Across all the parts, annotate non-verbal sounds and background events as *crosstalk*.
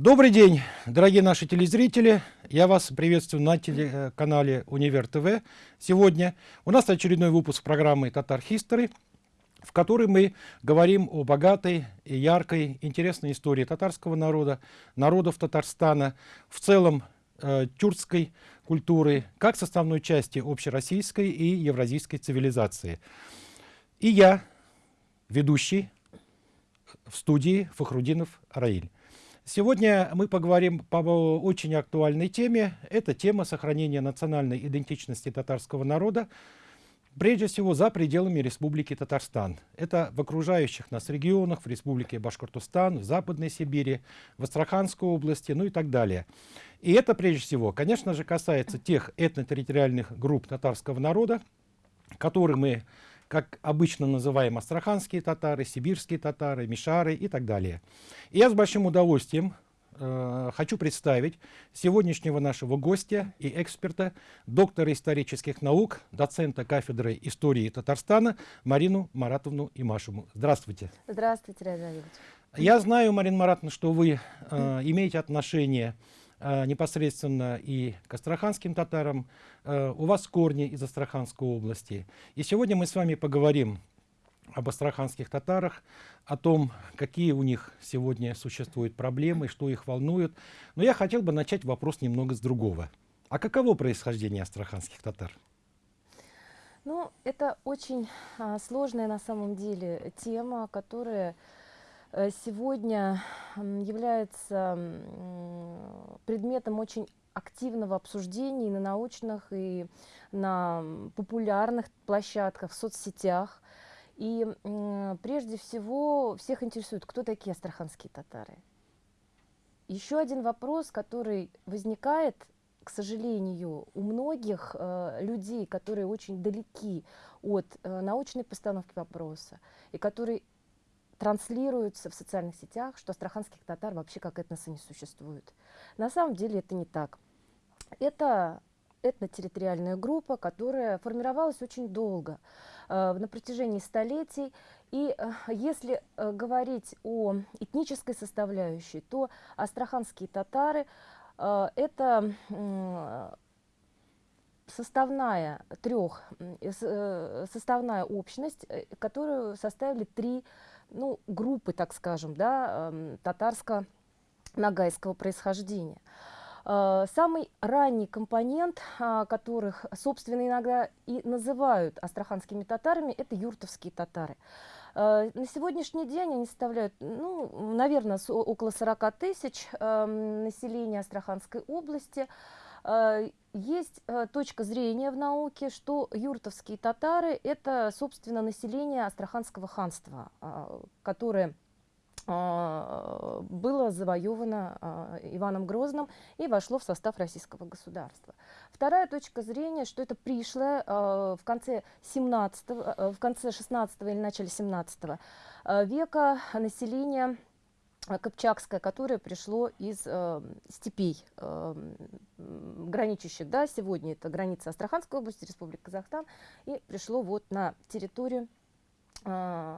Добрый день, дорогие наши телезрители. Я вас приветствую на телеканале Универ ТВ. Сегодня у нас очередной выпуск программы «Татар History», в которой мы говорим о богатой яркой, интересной истории татарского народа, народов Татарстана, в целом э, тюркской культуры, как составной части общероссийской и евразийской цивилизации. И я, ведущий в студии Фахрудинов Раиль. Сегодня мы поговорим по очень актуальной теме. Это тема сохранения национальной идентичности татарского народа, прежде всего за пределами Республики Татарстан. Это в окружающих нас регионах, в Республике Башкортостан, в Западной Сибири, в Астраханской области, ну и так далее. И это прежде всего, конечно же, касается тех этнотерриториальных групп татарского народа, которые мы как обычно называем астраханские татары, сибирские татары, мишары и так далее. И я с большим удовольствием э, хочу представить сегодняшнего нашего гостя и эксперта, доктора исторических наук, доцента кафедры истории Татарстана Марину Маратовну Имашеву. Здравствуйте. Здравствуйте, Равилович. Я знаю, Марина Маратовна, что вы э, имеете отношение Э, непосредственно и к астраханским татарам. Э, у вас корни из Астраханской области. И сегодня мы с вами поговорим об астраханских татарах, о том, какие у них сегодня существуют проблемы, что их волнует. Но я хотел бы начать вопрос немного с другого. А каково происхождение астраханских татар? Ну, это очень а, сложная на самом деле тема, которая Э, сегодня является предметом очень активного обсуждения на научных, и на популярных площадках, в соцсетях. И прежде всего всех интересует, кто такие астраханские татары. Еще один вопрос, который возникает, к сожалению, у многих э, людей, которые очень далеки от э, научной постановки вопроса, и которые транслируется в социальных сетях, что астраханских татар вообще как этноса не существует. На самом деле это не так. Это этнотерриториальная группа, которая формировалась очень долго, э, на протяжении столетий. И э, если э, говорить о этнической составляющей, то астраханские татары э, это э, составная трех, э, составная общность, э, которую составили три ну, группы, так скажем, да, эм, татарско-нагайского происхождения. Э, самый ранний компонент, а, которых, собственно, иногда и называют астраханскими татарами, это юртовские татары. Э, на сегодняшний день они составляют, ну, наверное, около 40 тысяч эм, населения Астраханской области. Э, есть э, точка зрения в науке, что юртовские татары – это, собственно, население Астраханского ханства, а, которое а, было завоевано а, Иваном Грозным и вошло в состав российского государства. Вторая точка зрения, что это пришлое в конце, 17, в конце 16 или начале 17 века население Копчакское, которое пришло из э, степей, э, граничащих, да, сегодня это граница Астраханской области, Республика Казахстан, и пришло вот на территорию э,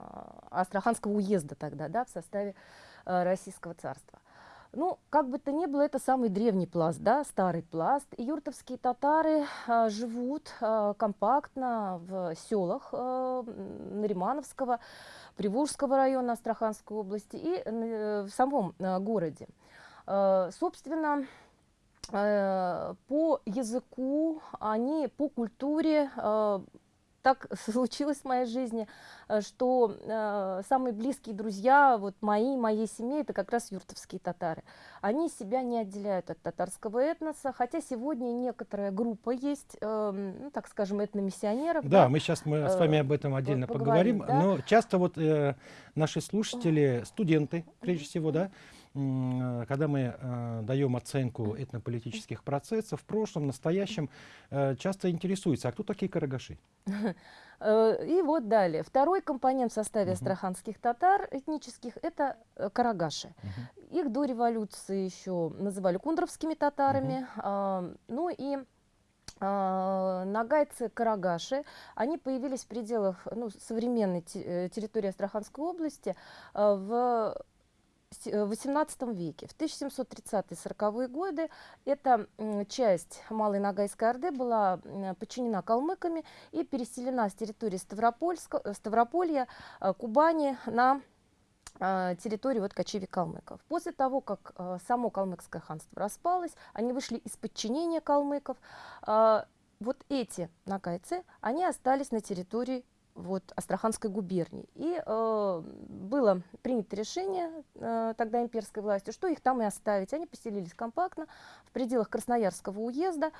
Астраханского уезда тогда, да, в составе э, Российского царства. Ну, как бы то ни было, это самый древний пласт, да, старый пласт. И юртовские татары э, живут э, компактно в селах э, Наримановского, Приволжского района Астраханской области и э, в самом э, городе. Э, собственно, по языку, они по культуре так *laughs* случилось в моей жизни, э, что э, самые близкие друзья, вот мои, моей семьи, это как раз юртовские татары. Они себя не отделяют от татарского этноса, хотя сегодня некоторая группа есть, э, ну, так скажем, этномиссионеров. Да, да, мы сейчас мы с вами об этом отдельно поговорим, поговорим да? но часто вот э, наши слушатели, студенты, прежде всего, да, когда мы э, даем оценку этнополитических процессов в прошлом, настоящем, э, часто интересуются, а кто такие карагаши? *laughs* Э, и вот далее. Второй компонент в составе астраханских татар этнических – это э, карагаши. Uh Их до революции еще называли кундровскими татарами. Uh ну и а, нагайцы карагаши они появились в пределах ну, современной территории астраханской области в XVIII веке. В 1730-40-е годы эта часть Малой Ногайской Орды была подчинена калмыками и переселена с территории Ставрополья, Кубани на территорию вот кочеви калмыков. После того, как само калмыкское ханство распалось, они вышли из подчинения калмыков, вот эти нагайцы, они остались на территории вот, Астраханской губернии. И э, было принято решение э, тогда имперской властью, что их там и оставить. Они поселились компактно в пределах Красноярского уезда.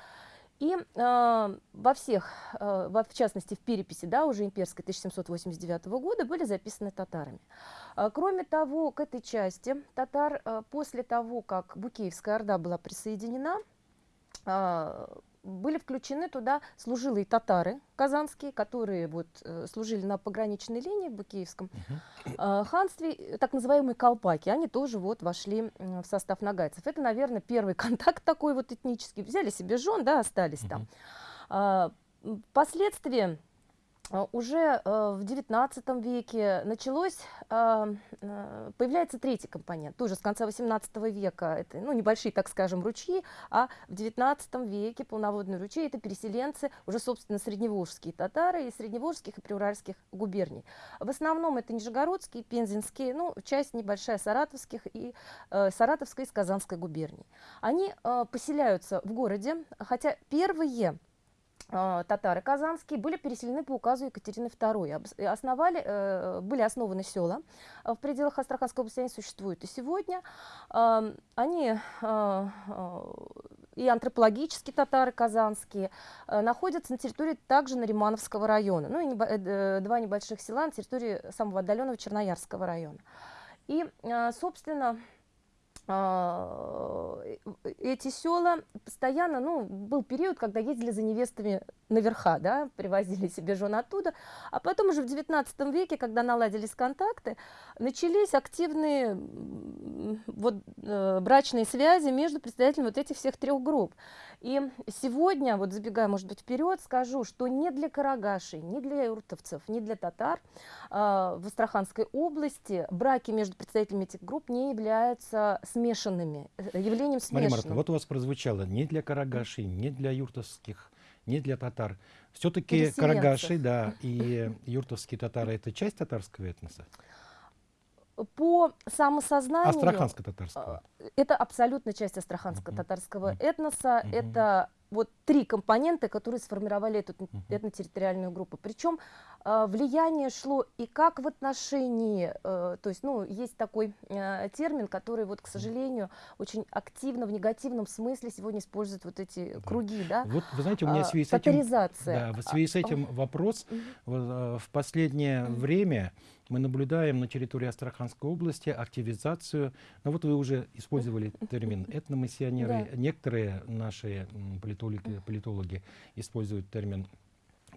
И э, во всех, э, во, в частности в переписи, да, уже имперской 1789 года, были записаны татарами. Э, кроме того, к этой части татар э, после того, как Букеевская Орда была присоединена, э, были включены туда служилые татары казанские, которые вот, э, служили на пограничной линии в Букеевском uh -huh. ханстве, так называемые колпаки, они тоже вот вошли в состав нагайцев. Это, наверное, первый *laughs* контакт такой вот этнический. Взяли себе жен, да, остались там. Впоследствии а, уже э, в XIX веке началось, а, э, появляется третий компонент, тоже с конца XVIII века, это ну, небольшие, так скажем, ручьи, а в XIX веке полноводные ручьи – это переселенцы, уже, собственно, средневолжские татары из средневолжских и приуральских губерний. В основном это нижегородские, пензенские, ну, часть небольшая саратовских и э, саратовской и казанской губерний. Они э, поселяются в городе, хотя первые а, татары казанские были переселены по указу Екатерины II. Основали, э, были основаны села в пределах Астраханской области, они существуют и сегодня. Они а, и антропологические татары казанские э, находятся на территории также Наримановского района, ну и э, два небольших села на территории самого отдаленного Черноярского района. И, собственно, а, э, эти села постоянно, ну, был период, когда ездили за невестами наверха, да, привозили себе жен оттуда, а потом уже в 19 веке, когда наладились контакты, начались активные вот, э, брачные связи между представителями вот этих всех трех групп. И сегодня, вот забегая, может быть, вперед, скажу, что ни для карагашей, ни для юртовцев, ни для татар э, в Астраханской области браки между представителями этих групп не являются смешанными, э, явлением смешанным. Мария Марта, вот у вас прозвучало ни для карагашей, ни для юртовских, ни для татар. Все-таки карагаши, да, и юртовские татары – это часть татарского этноса? По самосознанию... Астраханско-татарского. Э, это абсолютно часть астраханско-татарского этноса. Это вот три компонента, которые сформировали эту этнотерриториальную группу. Причем э, влияние шло и как в отношении, э, то есть, ну, есть такой термин, который, вот, к сожалению, очень активно, в негативном смысле сегодня используют вот эти круги, да? Вот, вы знаете, у меня в связи с этим... Да, в связи с этим вопрос. В последнее время мы наблюдаем на территории Астраханской области активизацию, ну вот вы уже использовали термин этномиссионеры, да. некоторые наши политологи, политологи используют термин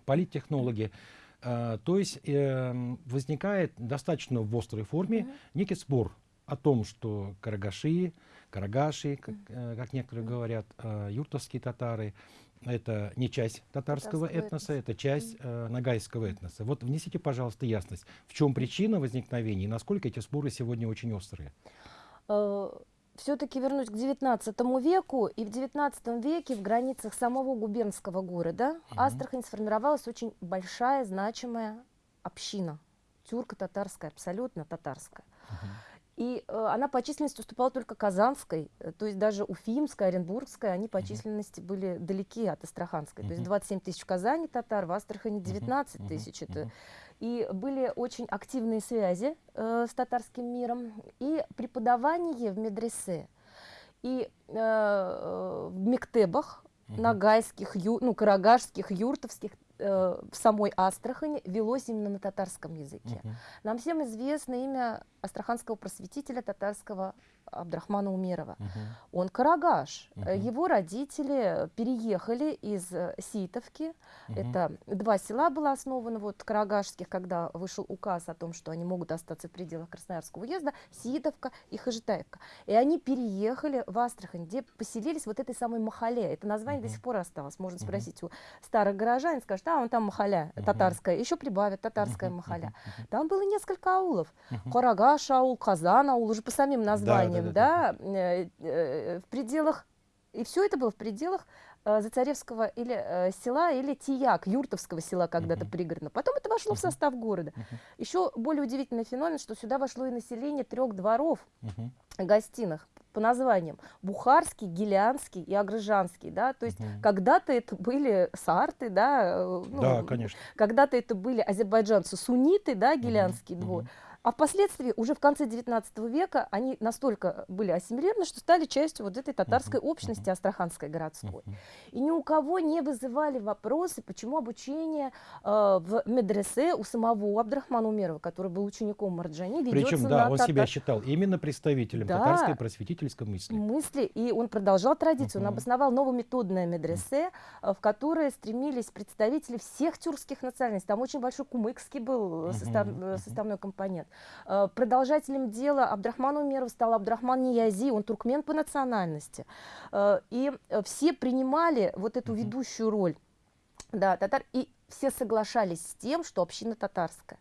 политтехнологи. А, то есть э, возникает достаточно в острой форме mm -hmm. некий спор о том, что карагаши, карагаши, как, э, как некоторые говорят, э, юртовские татары, это не часть татарского этноса, этноса, это часть э, нагайского этноса. Вот внесите, пожалуйста, ясность, в чем причина возникновения и насколько эти споры сегодня очень острые? Э, Все-таки вернусь к XIX веку, и в XIX веке в границах самого губернского города угу. Астрахань сформировалась очень большая, значимая община, тюрко-татарская, абсолютно татарская. Угу. И э, она по численности уступала только Казанской, э, то есть даже Уфимская, Оренбургская, они по численности были далеки от Астраханской. То есть 27 тысяч в Казани татар, в Астрахани 19 тысяч. Это. И были очень активные связи э, с татарским миром и преподавание в медресе. И э, э в мектебах, нагайских, ю, ну, карагашских, юртовских в самой Астрахани велось именно на татарском языке. -huh. Нам всем известно имя астраханского просветителя татарского Абдрахмана Умерова. Мгм. Он карагаш. Мгм. Его родители переехали из э, Ситовки. Мгм. Это два села было основано, вот карагашских, когда вышел указ о том, что они могут остаться в пределах Красноярского уезда, Ситовка и Хажитаевка. И они переехали в Астрахань, где поселились вот этой самой Махале. Это название до Мгм. сих пор осталось. Можно Мгм. спросить у старых горожан, скажут, а, он там Махаля, Мгм. татарская. Еще прибавят татарская Мгм. Махаля. Мгм. Там было несколько аулов. Мгм. Карагаш аул, Казан аул, уже по самим названиям, да, да, э, э, в пределах, и все это было в пределах э, Зацаревского или э, села, или Тияк, Юртовского села когда-то Мгм. пригородно. Потом это вошло в Мгм. состав города. Мгм. Еще более удивительный феномен, что сюда вошло и население трех дворов Мгм. гостиных по названиям Бухарский, Гелианский и Агрыжанский, да, то есть Мгм. когда-то это были сарты, да, ну, Да, конечно. когда-то это были азербайджанцы сунниты, да, Гелианский Мгм. двор, Мгм. А впоследствии, уже в конце 19 века, они настолько были ассимилированы, что стали частью вот этой татарской общности астраханской городской. И ни у кого не вызывали вопросы, почему обучение э, в медресе у самого Абдрахмана Умерова, который был учеником Марджани, ведется Причем, да, на он татар- себя считал именно представителем Да. татарской просветительской мысли. мысли, и он продолжал традицию. Он обосновал новометодное медресе, э, в которое стремились представители всех тюркских национальностей. Там очень большой кумыкский был э, состав- э, составной компонент. Э, Продолжателем дела Абдрахман Умеров стал Абдрахман Ниязи, он туркмен по национальности. Э, И э, все принимали вот эту ведущую роль. Да, татар. И все соглашались с тем, что община татарская.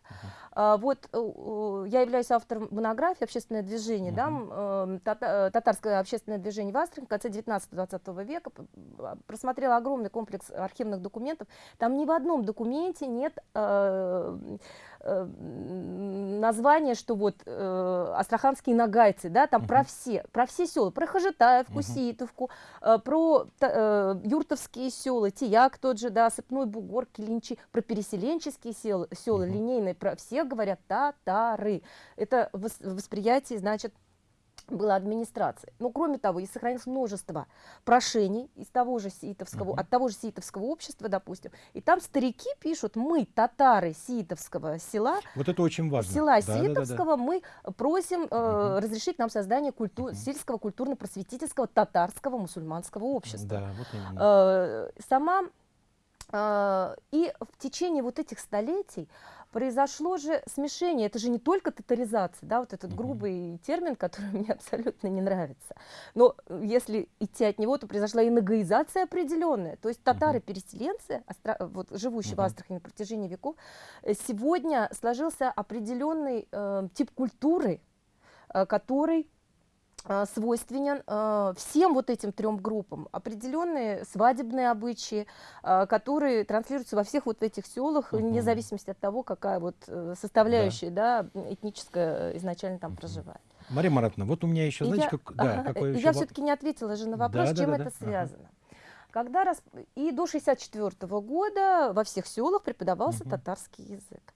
А, вот э, э, я являюсь автором монографии «Общественное движение», да, э, тата- э, татарское общественное движение в Астрахани в конце 19-20 века. А, Просмотрела огромный комплекс архивных документов. Там ни в одном документе нет м, названия, что вот э, астраханские нагайцы, да, там про Мгм. все, про все села, про Хажитаевку, Мгм. Ситовку, э, про э, юртовские села, Тияк тот же, да, Сыпной Бугор, Килинчи, про переселенческие села, села Мгм. линейные, про все говорят татары. Это вос- восприятие, значит, было администрации. Но кроме того, и сохранилось множество прошений из того же сиитовского, Мгм. от того же сиитовского общества, допустим. И там старики пишут, мы, татары сиитовского села, Вот это очень важно. села Да, да, да, да. Сиитовского, мы просим э, Мгм. разрешить нам создание культу- Мгм. сельского культурно-просветительского татарского мусульманского общества. Да, вот именно. Э, сама э, и в течение вот этих столетий произошло же смешение. Это же не только татаризация, да, вот этот грубый термин, *laughs* который мне абсолютно не нравится. Но э, если идти от него, то произошла и нагаизация определенная. То есть татары-переселенцы, астра- вот, живущие в. Астрахани на протяжении веков, э, сегодня сложился определенный э, тип культуры, э, который э, свойственен э, всем вот этим трем группам. Определенные свадебные обычаи, э, которые транслируются во всех вот этих селах, Мгм. вне зависимости от того, какая вот э, составляющая да. этническая э, изначально там Мгм. проживает. Мария Маратовна, вот у меня еще, знаете, я- как, *laughs* да, ага, какой еще я все-таки не ответила же на вопрос, Да, чем да, да, это да. Ага. связано. Когда рас... И до 64 года во всех селах преподавался Мгм. татарский язык.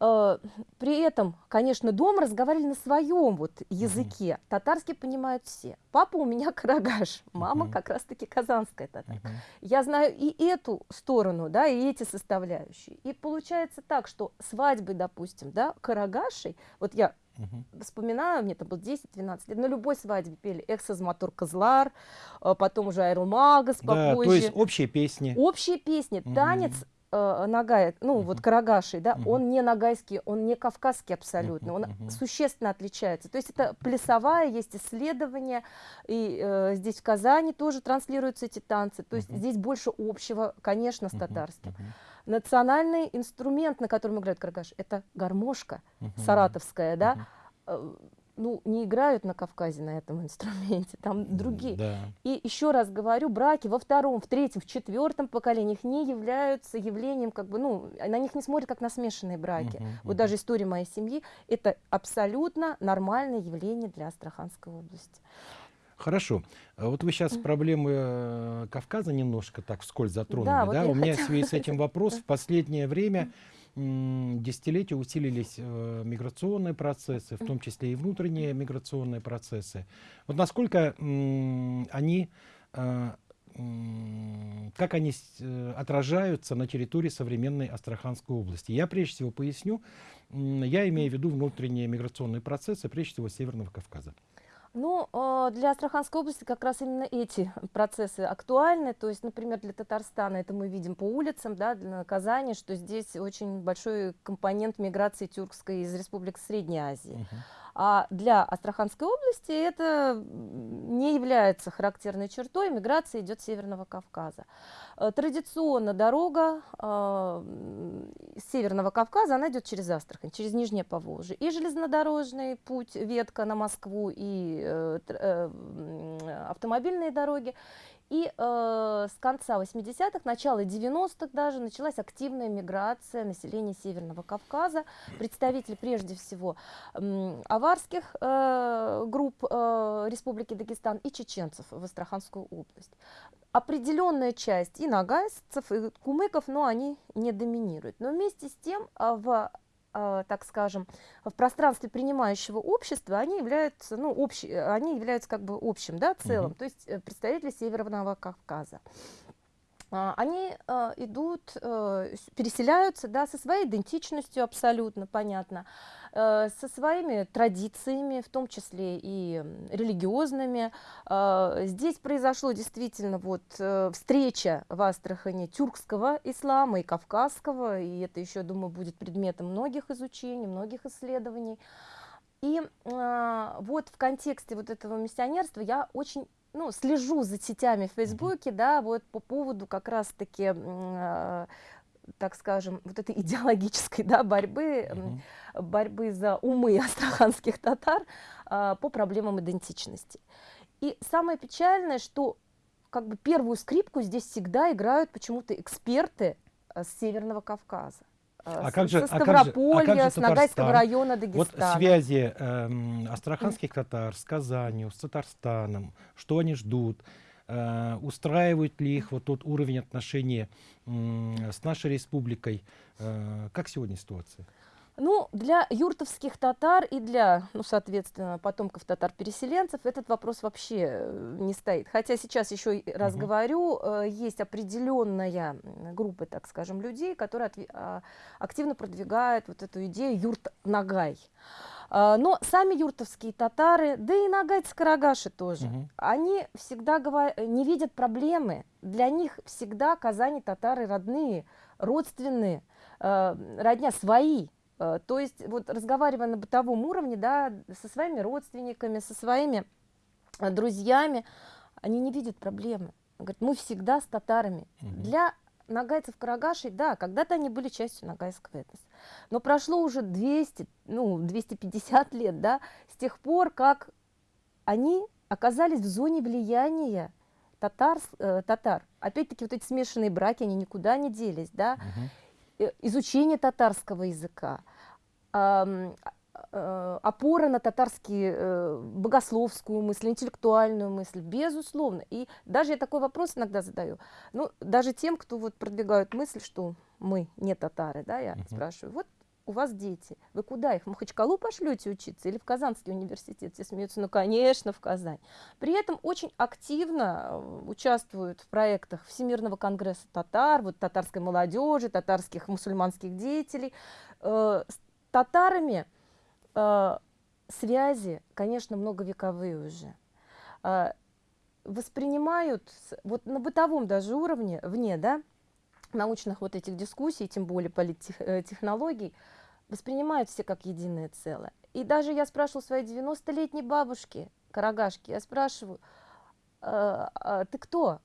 Э, При этом, конечно, дома разговаривали на своем вот языке. Татарский понимают все. Папа у меня *laughs* карагаш, мама Мгм. как раз-таки казанская татарка. Мгм. Я знаю и эту сторону, да, и эти составляющие. И получается так, что свадьбы, допустим, да, карагашей, вот я Мгм. вспоминаю, мне это было 10-12 лет, на любой свадьбе пели «Эксаз Матур Козлар», а потом уже «Айрулмагас» Да, попозже. то есть общие песни. Общие песни, танец э, нагай, ну вот Мгм. карагаши, да, Мгм. он не нагайский, он не кавказский абсолютно, он мгм. существенно отличается. То есть это плясовая, есть исследования, и э, здесь в Казани тоже транслируются эти танцы. То есть Мгм. здесь больше общего, конечно, с татарским. мгм, Национальный инструмент, на котором играют карагаш, это гармошка мгм. саратовская, да, Мгм. Ну, не играют на Кавказе на этом *laughs* инструменте, там другие. Да. И еще раз говорю, браки во втором, в третьем, в четвертом поколениях не являются явлением, как бы, ну, на них не смотрят как на смешанные браки. Мгм, Вот мгм. даже история моей семьи – это абсолютно нормальное явление для Астраханской области. Хорошо. А Вот вы сейчас проблемы э, Кавказа немножко так вскользь затронули. Да, вот У меня в хотела связи с этим *laughs* вопрос. В последнее время десятилетия усилились э, миграционные процессы, в том числе и внутренние миграционные процессы. Вот насколько м, они, э, как они э, отражаются на территории современной Астраханской области? Я прежде всего поясню. Я имею в виду внутренние миграционные процессы, прежде всего Северного Кавказа. Ну, а, для Астраханской области как раз именно эти процессы актуальны. То есть, например, для Татарстана это мы видим по улицам, да, для Казани, что здесь очень большой компонент миграции тюркской из республик Средней Азии. Uh -huh. А для Астраханской области это не является характерной чертой, миграция идет с Северного Кавказа. Э, традиционно дорога э, Северного Кавказа, она идет через Астрахань, через Нижнее Поволжье. И железнодорожный путь, ветка на Москву, и э, автомобильные дороги, и э, с конца 80-х, начала 90-х даже началась активная миграция населения Северного Кавказа. Представители прежде всего э, аварских э, групп э, Республики Дагестан и чеченцев в Астраханскую область. Определенная часть и нагайцев, и кумыков, но они не доминируют. Но вместе с тем э, в а, так скажем, в пространстве принимающего общества, они являются, ну, общ, они являются как бы общим, да, целым, -hmm. то есть э, представители Северного Кавказа. А, они а, идут, э, переселяются да, со своей идентичностью абсолютно, понятно, со своими традициями, в том числе и религиозными. А, здесь произошло действительно вот э, встреча в Астрахани тюркского ислама и кавказского, и это еще, думаю, будет предметом многих изучений, многих исследований. И э, вот в контексте вот этого миссионерства я очень ну, слежу за сетями в Фейсбуке, да, вот по поводу как раз-таки, э, так скажем, вот этой идеологической, *laughs* да, борьбы, э, борьбы за умы астраханских татар э, по проблемам идентичности. И самое печальное, что как бы первую скрипку здесь всегда играют почему-то эксперты э, с Северного Кавказа. Э, а как же, со Ставрополья, а как же, а как же с Ногайского района Дагестана. Вот связи э, астраханских татар с Казанью, с Татарстаном, что они ждут, э, устраивают ли их вот тот уровень отношений с нашей республикой, э, как сегодня ситуация? Ну, для юртовских татар и для, ну, соответственно, потомков татар-переселенцев этот вопрос вообще э, не стоит. Хотя сейчас еще раз угу. говорю, есть определенная группа, так скажем, людей, которые а, активно продвигают вот эту идею юрт-нагай. Но сами юртовские татары, да и нагайцы-карагаши тоже, угу. они всегда говорят, не видят проблемы. Для них всегда Казани татары родные, родственные, э, родня свои. Э, то есть вот разговаривая на бытовом уровне, да, со своими родственниками, со своими друзьями, они не видят проблемы. Говорят, мы всегда с татарами. Угу. Для нагайцев карагашей, да, когда-то они были частью нагайского этноса. Но прошло уже 200, ну, 250 лет, да, с тех пор, как они оказались в зоне влияния татар, э, татар. Опять-таки вот эти смешанные браки, они никуда не делись, да. Угу изучение татарского языка, э, опора на татарский э, богословскую мысль, интеллектуальную мысль, безусловно. И даже я такой вопрос иногда задаю, ну, даже тем, кто вот продвигают мысль, что мы не татары, да, я uh -huh. спрашиваю, вот у вас дети, вы куда их, в Махачкалу пошлете учиться или в Казанский университет? Все смеются, ну, конечно, в Казань. При этом очень активно э, участвуют в проектах Всемирного конгресса татар, вот татарской молодежи, татарских мусульманских деятелей. Э, с татарами э, связи, конечно, многовековые уже. Воспринимают, вот на бытовом даже уровне, вне, да, научных вот этих дискуссий, тем более политтехнологий, воспринимают все как единое целое. И даже я спрашивала своей 90-летней бабушки, Карагашки, я спрашиваю, а, ты кто?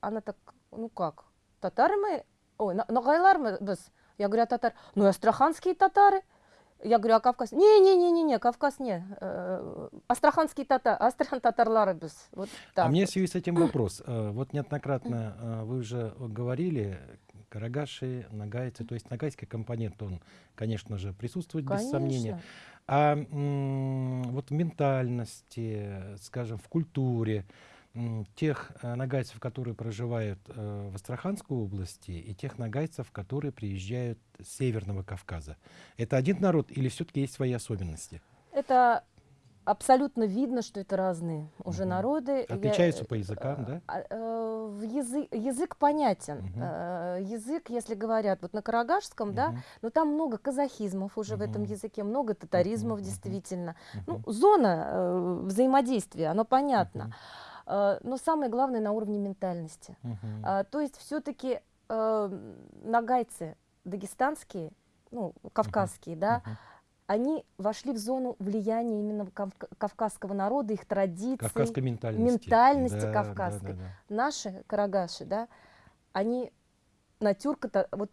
Она так, ну как, татары мы? Ой, нагайлар мы? Я говорю, а татар? Ну, астраханские татары. Я говорю, а Кавказ? Не-не-не-не, Кавказ не. Э, астраханские татар, Астрахан татарлары без. Вот так. А мне в связи с этим *clears throat* вопрос. Э, вот неоднократно э, вы уже говорили, карагаши, нагайцы, то есть нагайский компонент, он, конечно же, присутствует конечно. без сомнения. А вот в ментальности, скажем, в культуре, тех э, нагайцев, которые проживают э, в Астраханской области, и тех нагайцев, которые приезжают с Северного Кавказа. Это один народ или все-таки есть свои особенности? Это абсолютно видно, что это разные уже угу. народы. Отличаются Я, по языкам, да? А, э, в язык, язык понятен. Э, язык, если говорят вот на карагашском, да, Мгм. но там много казахизмов уже в этом языке, много татаризмов мгм. действительно. Ну, Мгм. зона э, взаимодействия, оно понятно. Мгм. Э, но самое главное на уровне ментальности. А, то есть все-таки нагайцы дагестанские, ну, кавказские, да, Мгм. они вошли в зону влияния именно кавка- кавказского народа, их традиций. Кавказской ментальности. ментальности Да, да, кавказской. да, да. Наши карагаши, да, они на тюрко вот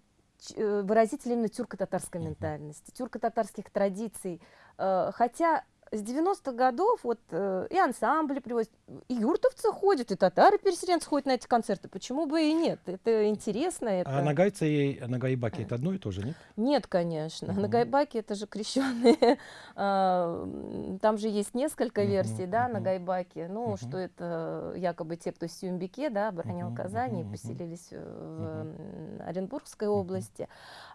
э, выразители именно тюрко-татарской Мгм. ментальности, тюрко-татарских традиций. Э, Хотя с 90-х годов вот э, и ансамбли привозят, и юртовцы ходят, и татары-переселенцы ходят на эти концерты. Почему бы и нет? Это интересно. Это... А нагайцы и нагайбаки это одно и то же, нет? Нет, конечно. Мгм. На Гайбаке это же крещенные. *laughs* а, Там же есть несколько Мгм, версий, да, на мгм. Гайбаке. Ну, Мгм. что это якобы те, кто в Сюмбике, да, оборонил Мгм, Казань и мгм, мгм. поселились э, в м, Оренбургской области.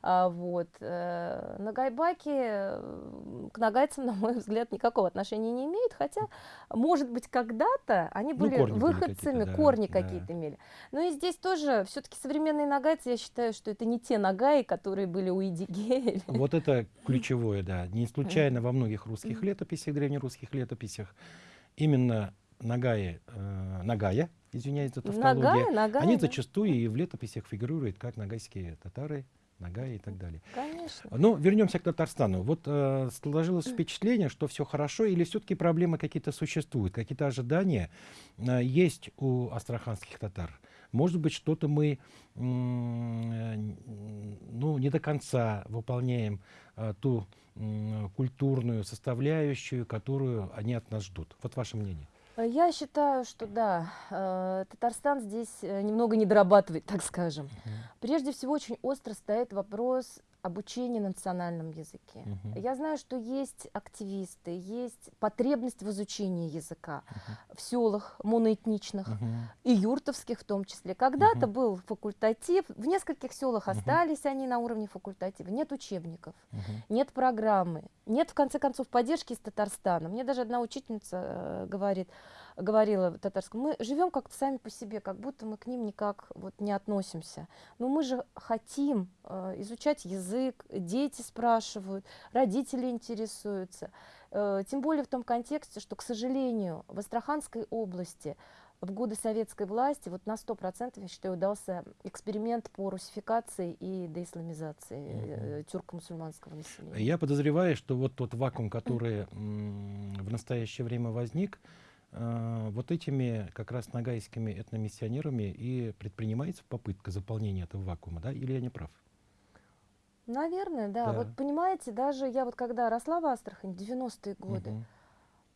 А, Вот. э, На Гайбаке э, к нагайцам, *laughs* на мой взгляд, никакого отношения не имеют, хотя, может быть, когда-то они Ну, были корни были выходцами, какие-то, да, корни да. какие-то имели. Ну и здесь тоже все-таки современные нагайцы, я считаю, что это не те нагаи, которые были у Идигея. Вот это ключевое, да. Не случайно во многих русских летописях, древнерусских летописях, именно нагаи, э, нагая, извиняюсь за тавтологию, Нагая, нагая. они да. зачастую и в летописях фигурируют как нагайские татары, нагаи и так далее. Конечно. Но вернемся к Татарстану. Вот э, сложилось впечатление, что все хорошо, или все-таки проблемы какие-то существуют, какие-то ожидания э, есть у астраханских татар. Может быть, что-то мы э, ну, не до конца выполняем э, ту культурную составляющую, которую они от нас ждут. Вот ваше мнение. Я считаю, что да, э, Татарстан здесь э, немного не дорабатывает, так скажем. Прежде всего, очень остро стоит вопрос обучения на национальном языке. Мгм. Я знаю, что есть активисты, есть потребность в изучении языка в селах моноэтничных Мгм. и юртовских в том числе. Когда-то Мгм. был факультатив, в нескольких селах Мгм. остались они на уровне факультатива, нет учебников. Мгм. нет программы, нет, в конце концов, поддержки из Татарстана. Мне даже одна учительница э, говорит, говорила в татарском, мы живем как-то сами по себе, как будто мы к ним никак вот не относимся. Но мы же хотим э, изучать язык, дети спрашивают, родители интересуются. Э, тем более в том контексте, что, к сожалению, в Астраханской области в годы советской власти вот на 100% я считаю удался эксперимент по русификации и деисламизации э, тюрко-мусульманского населения. Я подозреваю, что вот тот вакуум, который в настоящее время возник, вот этими как раз нагайскими этномиссионерами и предпринимается попытка заполнения этого вакуума, да? Или я не прав? Наверное, да. Да. Вот понимаете, даже я вот когда росла в Астрахани, 90-е годы, Мгм.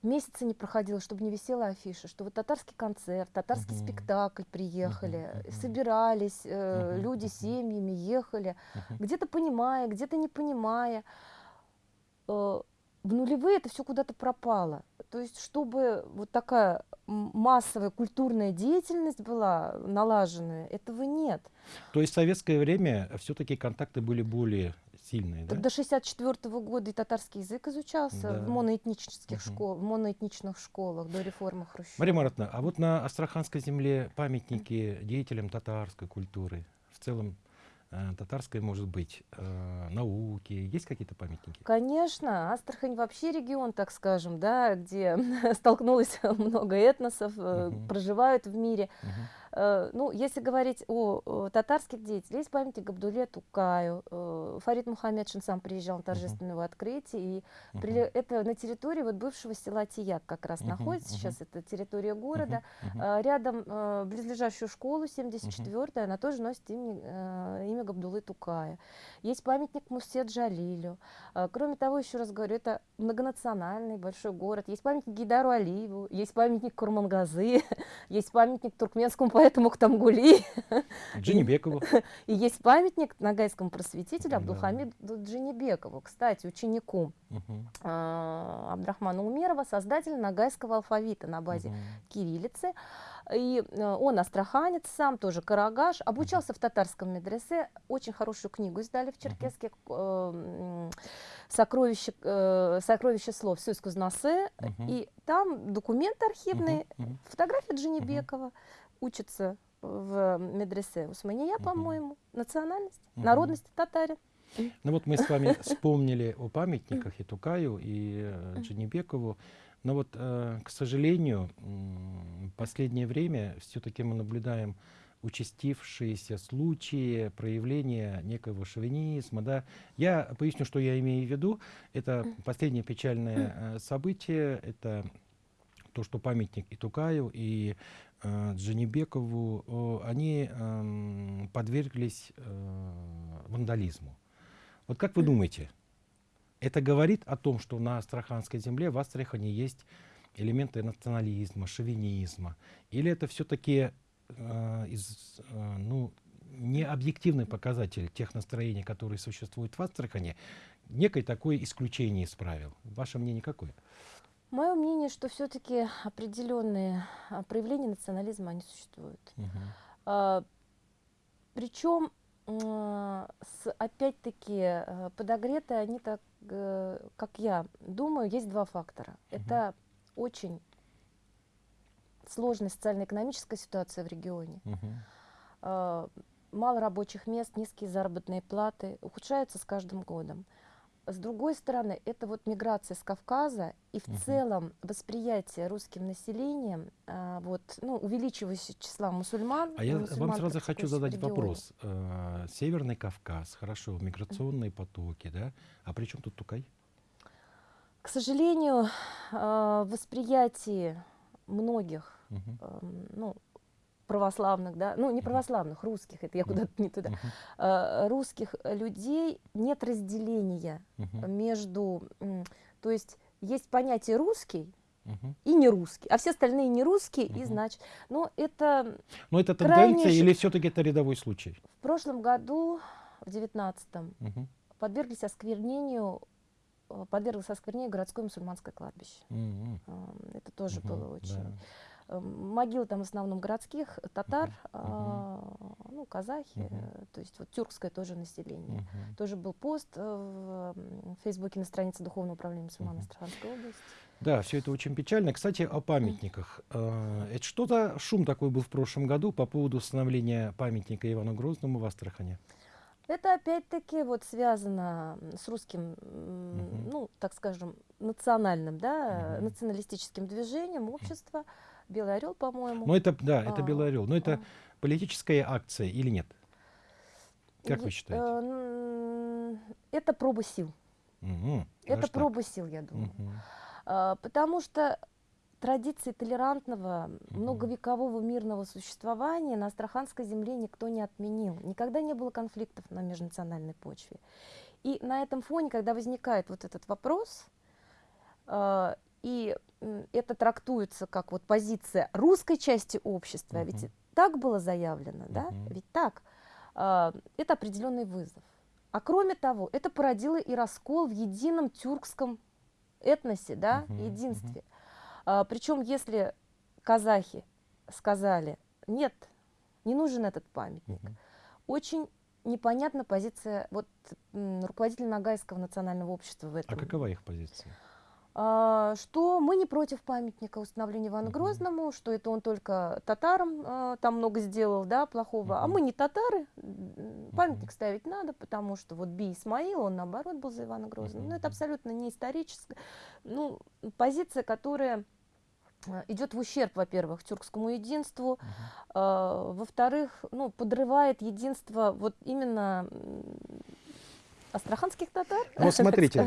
месяца не проходило, чтобы не висела афиша, что вот татарский концерт, татарский Мгм. спектакль приехали, мгм. собирались, э, Мгм, люди семьями ехали, Мгм. где-то понимая, где-то не понимая. Э, В нулевые это все куда-то пропало. То есть, чтобы вот такая массовая культурная деятельность была налаженная, этого нет. То есть в советское время все-таки контакты были более сильные, да? Так до 64 года и татарский язык изучался Да. в моноэтнических Мгм. школах, в моноэтничных школах до реформы Хрущева. Мария Маратовна, а вот на Астраханской земле памятники деятелям татарской культуры, в целом татарской, может быть, э, науки, есть какие-то памятники? Конечно, Астрахань вообще регион, так скажем, да, где *laughs* столкнулось *laughs* много этносов, э, Мгм. проживают в мире. Мгм. Э, Ну, если говорить о, татарских деятелях, есть памятник Габдуле Тукаю. э, Фарид Мухаммедшин сам приезжал на торжественное его открытие. И Мгм. приле- это на территории вот бывшего села Тияк как раз Мгм, находится. мгм. Сейчас это территория города. Мгм. А, Рядом э, близлежащую школу 74-я, она тоже носит имя, имя Габдулы Тукая. Есть памятник Мусе Джалилю. Кроме того, еще раз говорю, это многонациональный большой город. Есть памятник Гейдару Алиеву, есть памятник Курмангазы, *laughs* есть памятник туркменскому поэту Мухтамгули, Джинибекову. и есть памятник нагайскому просветителю Да. Абдулхамиду Джинибекову, кстати, ученику а, Абдрахмана Умерова, создателя нагайского алфавита на базе Мгм. кириллицы. И э, он астраханец сам, тоже карагаш, обучался в татарском медресе, очень хорошую книгу издали в Черкеске, э, м, «Сокровище, э, «Сокровище слов» Сюз Кузнасы, Мгм. и там документы архивные. Мгм. фотография Джинибекова, учится в медресе Усмания, Мгм. по-моему. Национальность, Мгм. народность татарин. Ну вот мы с вами вспомнили о памятниках и Тукаю, и э. Джанибекову. Но вот, э, к сожалению, в последнее время все-таки мы наблюдаем участившиеся случаи проявления некого шовинизма. Да? Я поясню, что я имею в виду. Это последнее печальное э, событие. Это то, что памятник и Тукаю, и Джанибекову, о, они эм, подверглись э, вандализму. Вот как вы думаете, это говорит о том, что на Астраханской земле в Астрахани есть элементы национализма, шовинизма? Или это все-таки из, э, ну, не объективный показатель тех настроений, которые существуют в Астрахани, некое такое исключение из правил? Ваше мнение какое? Мое мнение, что все-таки определенные а, проявления национализма, они существуют. Мгм. Причем, с, опять-таки, э, подогреты они так, э, как я думаю, есть два фактора. Мгм. Это очень сложная социально-экономическая ситуация в регионе. Мгм. А, Мало рабочих мест, низкие заработные платы ухудшаются с каждым годом. С другой стороны, это вот миграция с Кавказа и в Мгм. целом восприятие русским населением а, вот, ну, увеличивающего числа мусульман. А я вам сразу хочу задать регионе. вопрос. Э, Северный Кавказ, хорошо, миграционные потоки, да? А при чем тут Тукай? К сожалению, а, в восприятии многих эм, ну, православных, да, ну не православных, русских, это я куда-то не туда, а, русских людей нет разделения между, то есть есть понятие русский и не русский, а все остальные не русские, и значит, но это Но это Крайне тенденция ш- или все-таки это рядовой случай? в прошлом году, в девятнадцатом, подверглись осквернению, э, подверглось осквернению городское мусульманское кладбище. А, Это тоже Мгм. было очень Да. Э, Могилы там в основном городских, татар, Мгм. а, ну, казахи, э, то есть вот тюркское тоже население. Мгм. Тоже был пост э, в м, Фейсбуке на странице Духовного управления мусульман Мгм. Астраханской области. Да, все это очень печально. Кстати, о памятниках. Э, Это что-то, шум такой был в прошлом году по поводу установления памятника Ивану Грозному в Астрахани. Это опять-таки вот связано с русским, ну, так скажем, национальным, да, националистическим движением общества. Белый орел, по-моему. Но это, да, это А, Белый Орел. Но это а. политическая акция или нет? Как вы считаете? э, Это проба сил. Мгм. Это так? проба сил, я думаю. А, Потому что традиции толерантного, Мгм. многовекового мирного существования на Астраханской земле никто не отменил. Никогда не было конфликтов на межнациональной почве. И на этом фоне, когда возникает вот этот вопрос, а, и это трактуется как вот позиция русской части общества, а ведь так было заявлено, да, Мгм. ведь так, а, это определенный вызов. А кроме того, это породило и раскол в едином тюркском этносе, да, мгм. единстве. причем, если казахи сказали, нет, не нужен этот памятник, Мгм. очень непонятна позиция вот, руководителя Ногайского национального общества в А этом. какова их позиция? А, что мы не против памятника установления Ивану. Грозному, что это он только татарам а, там много сделал, да, плохого, а мы не татары, памятник ставить надо, потому что вот Би Исмаил, он наоборот был за Ивана Грозного. Мгм. Ну, это абсолютно не историческая, ну, позиция, которая а, идет в ущерб, во-первых, тюркскому единству, Мгм. а, во-вторых, ну, подрывает единство вот именно астраханских татар. Ну, *laughs* смотрите,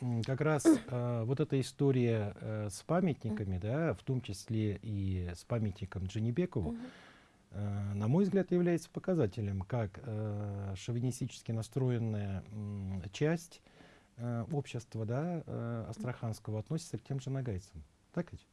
м, как раз э, вот эта история э, с памятниками, да, в том числе и с памятником Джанибекову, э, на мой взгляд, является показателем, как э, шовинистически настроенная часть общества да, астраханского относится к тем же нагайцам. Так ведь?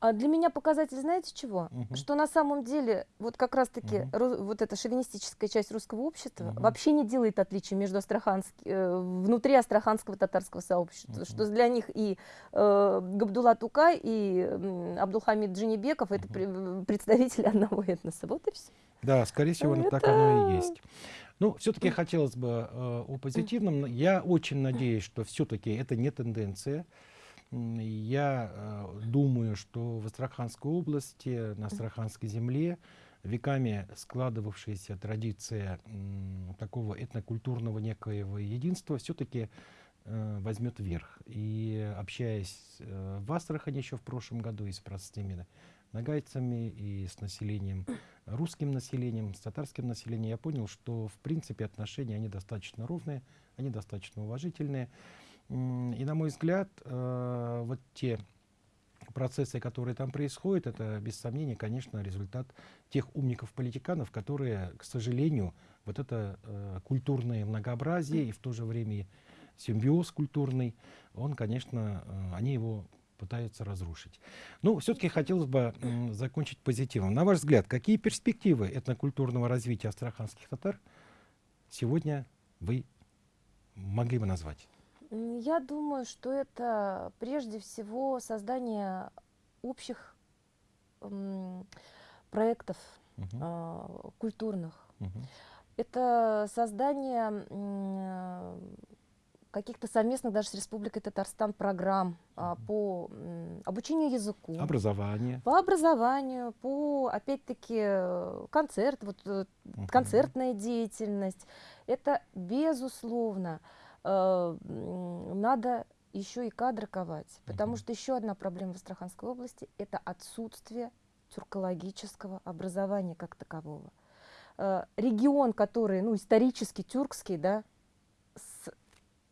А для меня показатель, знаете чего? Мгм. Что на самом деле вот как раз-таки ру- вот эта шовинистическая часть русского общества Мгм. вообще не делает отличия между астрахански- э, внутри астраханского татарского сообщества, Мгм. что для них и э, Габдулла Тукай, и Абдулхамид Джинибеков это пре- представители одного этноса. Вот и все. Да, скорее всего, Ну, так оно и это- есть. Ну, все-таки хотелось бы э, о позитивном. но Я очень надеюсь, что все-таки это не тенденция. Я э, думаю, что в Астраханской области, на Астраханской земле веками складывавшаяся традиция такого этнокультурного некоего единства все-таки э, возьмет верх. И общаясь э, в Астрахани еще в прошлом году и с простыми нагайцами, и с населением, русским населением, с татарским населением, я понял, что в принципе отношения они достаточно ровные, они достаточно уважительные. И на мой взгляд, э, вот те процессы, которые там происходят, это без сомнения, конечно, результат тех умников-политиканов, которые, к сожалению, вот это э, культурное многообразие и в то же время симбиоз культурный, он, конечно, э, они его пытаются разрушить. Ну, все-таки хотелось бы закончить позитивом. На ваш взгляд, какие перспективы этнокультурного развития астраханских татар сегодня вы могли бы назвать? Я думаю, что это прежде всего создание общих проектов угу. э, культурных. Угу. Это создание э, каких-то совместных даже с Республикой Татарстан программ э, по э, обучению языку. Образование. По образованию, по, опять-таки, концерт, вот, угу. концертная деятельность. Это, безусловно, Э, надо еще и кадры ковать, потому что еще одна проблема в Астраханской области – это отсутствие тюркологического образования как такового. Э, регион, который, ну, исторически тюркский, да, с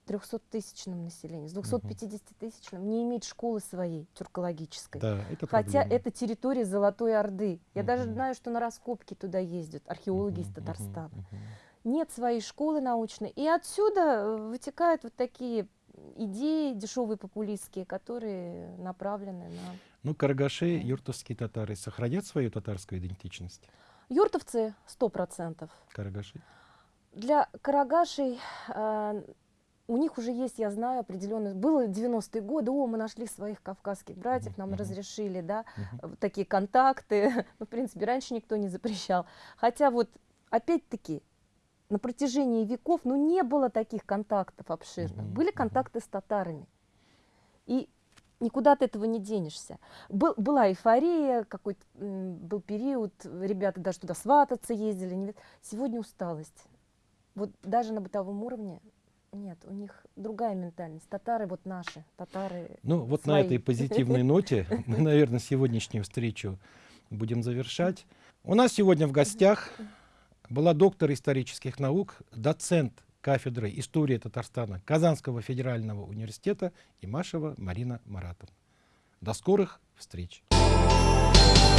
300-тысячным населением, с 250-тысячным, не имеет школы своей тюркологической. Да, это Хотя проблема. это территория Золотой Орды. Я угу. даже знаю, что на раскопки туда ездят археологи угу, из Татарстана. Угу, угу нет своей школы научной. И отсюда э, вытекают вот такие идеи дешевые популистские, которые направлены на... Ну, карагаши, юртовские татары сохранят свою татарскую идентичность? Юртовцы сто процентов. Карагаши? Для карагашей э, у них уже есть, я знаю, определенный... Было 90-е годы, о, мы нашли своих кавказских братьев, нам uh -huh. разрешили, да, uh -huh. такие контакты. *laughs* ну, в принципе, раньше никто не запрещал. Хотя вот, опять-таки, на протяжении веков, ну, не было таких контактов обширных. Mm -hmm. Были контакты с татарами. И никуда от этого не денешься. Был, была эйфория, какой-то был период, ребята даже туда свататься ездили. Не... Сегодня усталость. Вот даже на бытовом уровне нет, у них другая ментальность. Татары вот наши, татары Ну вот свои. на этой позитивной ноте *laughs* мы, наверное, сегодняшнюю встречу будем завершать. У нас сегодня в гостях была доктор исторических наук, доцент кафедры истории Татарстана Казанского федерального университета Имашева Марина Маратовна. До скорых встреч! Thank you.